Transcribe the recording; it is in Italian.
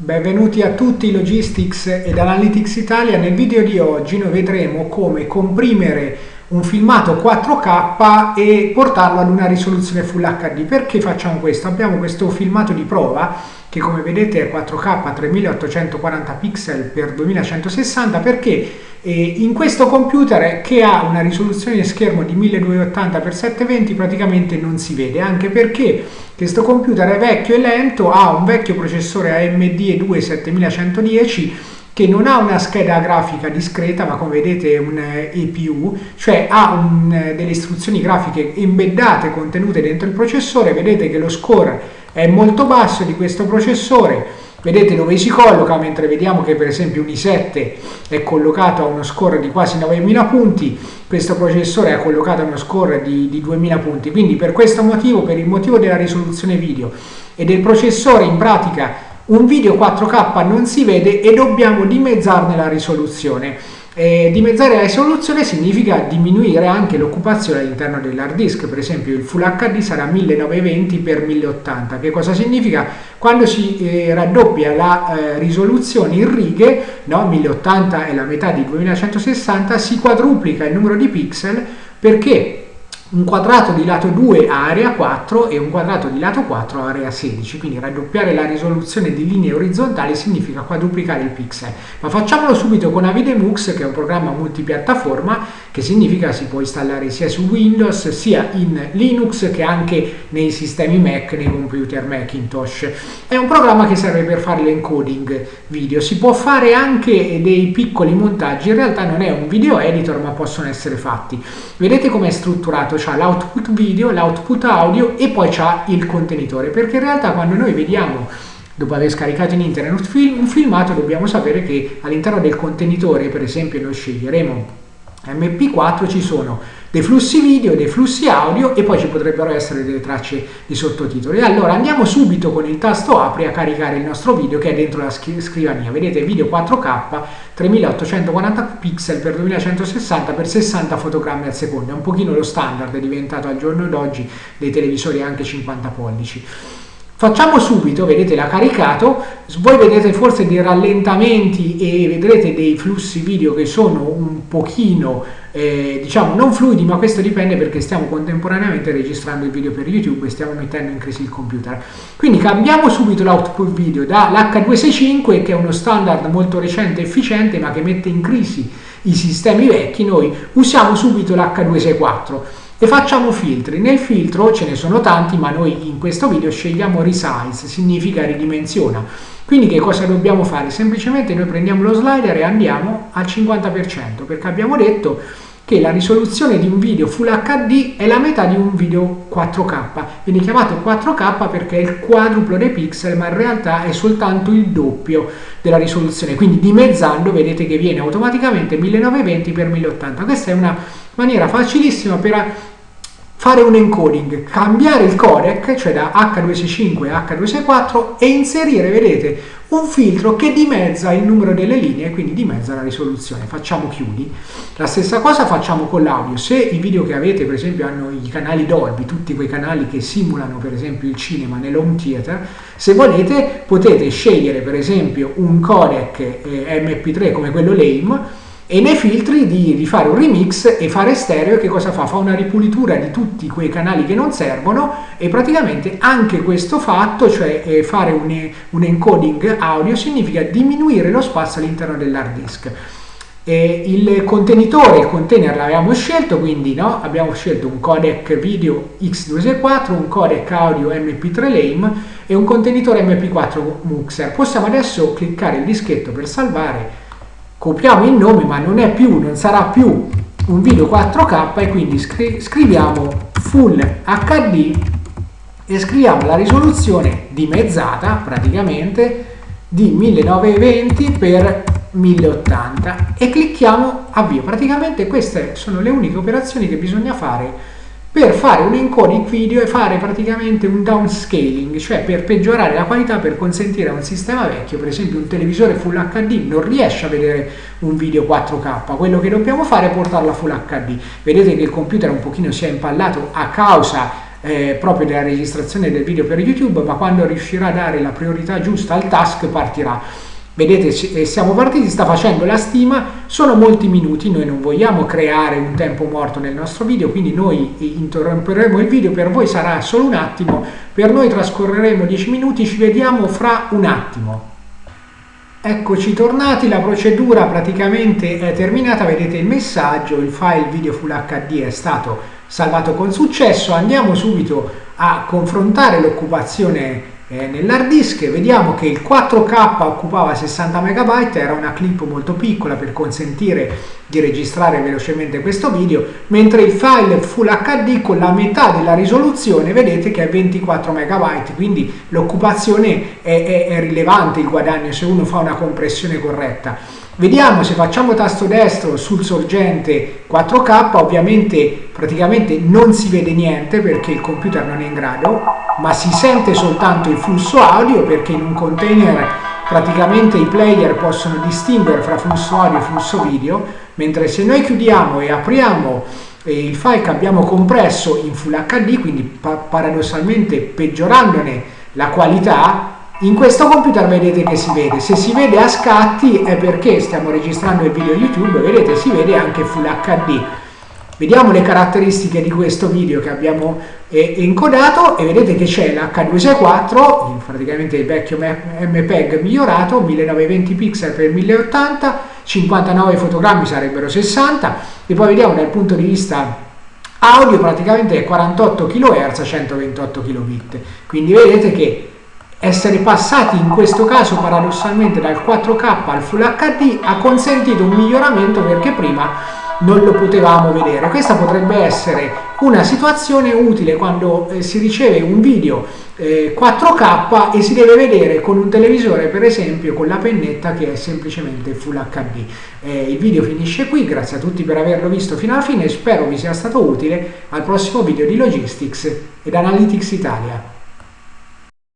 Benvenuti a tutti Logistics ed Analytics Italia. Nel video di oggi noi vedremo come comprimere un filmato 4K e portarlo ad una risoluzione Full HD. Perché facciamo questo? Abbiamo questo filmato di prova che come vedete è 4K 3840 pixel per 2160 perché eh, in questo computer che ha una risoluzione schermo di 1280 x 720 praticamente non si vede anche perché questo computer è vecchio e lento ha un vecchio processore AMD E2 7110 che non ha una scheda grafica discreta ma come vedete è un EPU cioè ha un, delle istruzioni grafiche embeddate contenute dentro il processore. Vedete che lo score è molto basso di questo processore vedete dove si colloca mentre vediamo che per esempio un i7 è collocato a uno score di quasi 9000 punti questo processore è collocato a uno score di, di 2000 punti. Quindi per questo motivo per il motivo della risoluzione video e del processore in pratica un video 4K non si vede e dobbiamo dimezzarne la risoluzione dimezzare la risoluzione significa diminuire anche l'occupazione all'interno dell'hard disk, per esempio il Full HD sarà 1920 x 1080, che cosa significa? Quando si eh, raddoppia la eh, risoluzione in righe, no? 1080 è la metà di 2160, si quadruplica il numero di pixel perché un quadrato di lato 2 a area 4 e un quadrato di lato 4 a area 16, quindi raddoppiare la risoluzione di linee orizzontali significa quadruplicare il pixel. Ma facciamolo subito con Avidemux che è un programma multipiattaforma che significa si può installare sia su Windows sia in Linux che anche nei sistemi Mac, nei computer Macintosh. È un programma che serve per fare l'encoding video, si può fare anche dei piccoli montaggi, in realtà non è un video editor ma possono essere fatti. Vedete com'è strutturato? C'ha l'output video, l'output audio e poi c'ha il contenitore, perché in realtà quando noi vediamo dopo aver scaricato in internet un, film, un filmato dobbiamo sapere che all'interno del contenitore per esempio noi sceglieremo MP4 ci sono dei flussi video, dei flussi audio e poi ci potrebbero essere delle tracce di sottotitoli. Allora andiamo subito con il tasto apri a caricare il nostro video che è dentro la scrivania. Vedete video 4K 3840 pixel per 2160 per 60 fotogrammi al secondo. È un pochino lo standard, è diventato al giorno d'oggi dei televisori anche 50 pollici. Facciamo subito, vedete l'ha caricato, voi vedete forse dei rallentamenti e vedrete dei flussi video che sono un pochino, eh, diciamo, non fluidi, ma questo dipende perché stiamo contemporaneamente registrando il video per YouTube e stiamo mettendo in crisi il computer. Quindi cambiamo subito l'output video dall'H265, che è uno standard molto recente e efficiente, ma che mette in crisi i sistemi vecchi, noi usiamo subito l'H264 e facciamo filtri. Nel filtro ce ne sono tanti, ma noi in questo video scegliamo resize, significa ridimensiona. Quindi che cosa dobbiamo fare? Semplicemente noi prendiamo lo slider e andiamo al 50%, perché abbiamo detto che la risoluzione di un video Full HD è la metà di un video 4K. Viene chiamato 4K perché è il quadruplo dei pixel, ma in realtà è soltanto il doppio della risoluzione. Quindi dimezzando vedete che viene automaticamente 1920 x 1080. Questa è una maniera facilissima per fare un encoding, cambiare il codec, cioè da H265 a H264 e inserire, vedete, un filtro che dimezza il numero delle linee e quindi dimezza la risoluzione. Facciamo chiudi. La stessa cosa facciamo con l'audio. Se i video che avete, per esempio, hanno i canali Dolby, tutti quei canali che simulano, per esempio, il cinema nell'home theater, se volete potete scegliere, per esempio, un codec eh, MP3 come quello LAME e nei filtri di, di, fare un remix e fare stereo che cosa fa? Fa una ripulitura di tutti quei canali che non servono e praticamente anche questo fatto, cioè eh, fare un, un, encoding audio, significa diminuire lo spazio all'interno dell'hard disk. E il contenitore, il container l'abbiamo scelto, quindi no? abbiamo scelto un codec video X264, un codec audio MP3 LAME e un contenitore MP4 Muxer. Possiamo adesso cliccare il dischetto per salvare copiamo il nome ma non è più, non sarà più un video 4K e quindi scri scriviamo Full HD e scriviamo la risoluzione dimezzata praticamente di 1920 x 1080 e clicchiamo avvio. Praticamente queste sono le uniche operazioni che bisogna fare per fare un encoding video e fare praticamente un downscaling, cioè per peggiorare la qualità per consentire a un sistema vecchio, per esempio un televisore Full HD non riesce a vedere un video 4K, quello che dobbiamo fare è portarlo a Full HD. Vedete che il computer un pochino si è impallato a causa eh, proprio della registrazione del video per YouTube, ma quando riuscirà a dare la priorità giusta al task partirà. Vedete, eh, siamo partiti, sta facendo la stima, sono molti minuti, noi non vogliamo creare un tempo morto nel nostro video, quindi noi interromperemo il video, per voi sarà solo un attimo, per noi trascorreremo 10 minuti, ci vediamo fra un attimo. Eccoci tornati, la procedura praticamente è terminata, vedete il messaggio, il file video Full HD è stato salvato con successo, andiamo subito a confrontare l'occupazione eh, nell'hard disk vediamo che il 4K occupava 60 MB, era una clip molto piccola per consentire di registrare velocemente questo video, mentre il file Full HD con la metà della risoluzione vedete che è 24 MB, quindi l'occupazione è, è, è rilevante il guadagno se uno fa una compressione corretta. Vediamo se facciamo tasto destro sul sorgente 4K, ovviamente praticamente non si vede niente perché il computer non è in grado, ma si sente soltanto il flusso audio perché in un container praticamente i player possono distinguere fra flusso audio e flusso video, mentre se noi chiudiamo e apriamo il file che abbiamo compresso in Full HD, quindi paradossalmente peggiorandone la qualità, in questo computer vedete che si vede, se si vede a scatti è perché stiamo registrando il video YouTube, vedete si vede anche Full HD. Vediamo le caratteristiche di questo video che abbiamo eh, encodato e vedete che c'è l'H264, praticamente il vecchio MPEG migliorato, 1920 pixel per 1080, 59 fotogrammi sarebbero 60 e poi vediamo dal punto di vista audio praticamente 48 kHz 128 kbit. Quindi vedete che essere passati in questo caso paradossalmente dal 4K al Full HD ha consentito un miglioramento perché prima non lo potevamo vedere. Questa potrebbe essere una situazione utile quando eh, si riceve un video eh, 4K e si deve vedere con un televisore per esempio con la pennetta che è semplicemente Full HD. Eh, il video finisce qui, grazie a tutti per averlo visto fino alla fine, spero vi sia stato utile al prossimo video di Logistics ed Analytics Italia.